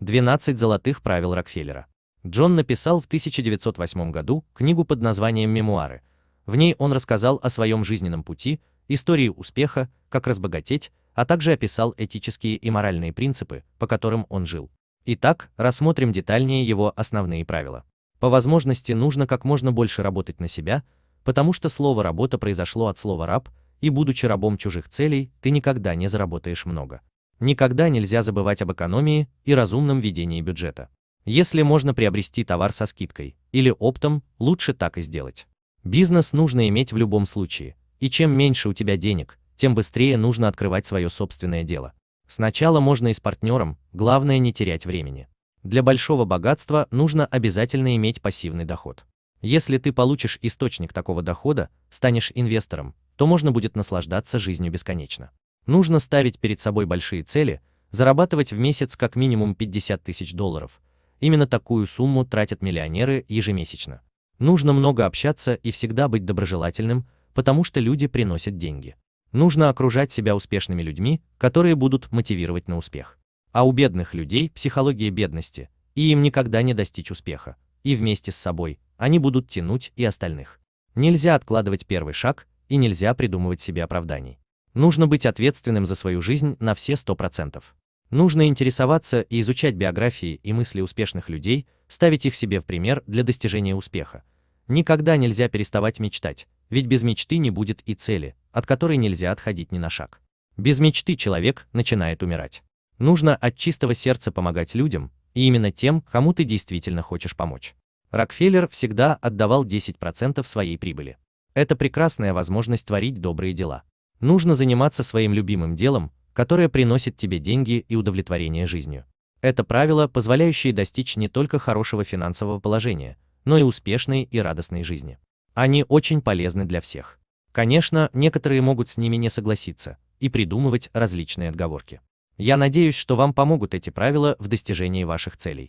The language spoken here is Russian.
12 золотых правил Рокфеллера. Джон написал в 1908 году книгу под названием «Мемуары». В ней он рассказал о своем жизненном пути, истории успеха, как разбогатеть, а также описал этические и моральные принципы, по которым он жил. Итак, рассмотрим детальнее его основные правила. По возможности нужно как можно больше работать на себя, потому что слово «работа» произошло от слова «раб», и будучи рабом чужих целей, ты никогда не заработаешь много. Никогда нельзя забывать об экономии и разумном ведении бюджета. Если можно приобрести товар со скидкой или оптом, лучше так и сделать. Бизнес нужно иметь в любом случае, и чем меньше у тебя денег, тем быстрее нужно открывать свое собственное дело. Сначала можно и с партнером, главное не терять времени. Для большого богатства нужно обязательно иметь пассивный доход. Если ты получишь источник такого дохода, станешь инвестором, то можно будет наслаждаться жизнью бесконечно. Нужно ставить перед собой большие цели, зарабатывать в месяц как минимум 50 тысяч долларов. Именно такую сумму тратят миллионеры ежемесячно. Нужно много общаться и всегда быть доброжелательным, потому что люди приносят деньги. Нужно окружать себя успешными людьми, которые будут мотивировать на успех. А у бедных людей психология бедности, и им никогда не достичь успеха. И вместе с собой они будут тянуть и остальных. Нельзя откладывать первый шаг, и нельзя придумывать себе оправданий. Нужно быть ответственным за свою жизнь на все 100%. Нужно интересоваться и изучать биографии и мысли успешных людей, ставить их себе в пример для достижения успеха. Никогда нельзя переставать мечтать, ведь без мечты не будет и цели, от которой нельзя отходить ни на шаг. Без мечты человек начинает умирать. Нужно от чистого сердца помогать людям, и именно тем, кому ты действительно хочешь помочь. Рокфеллер всегда отдавал 10% своей прибыли. Это прекрасная возможность творить добрые дела. Нужно заниматься своим любимым делом, которое приносит тебе деньги и удовлетворение жизнью. Это правило, позволяющее достичь не только хорошего финансового положения, но и успешной и радостной жизни. Они очень полезны для всех. Конечно, некоторые могут с ними не согласиться и придумывать различные отговорки. Я надеюсь, что вам помогут эти правила в достижении ваших целей.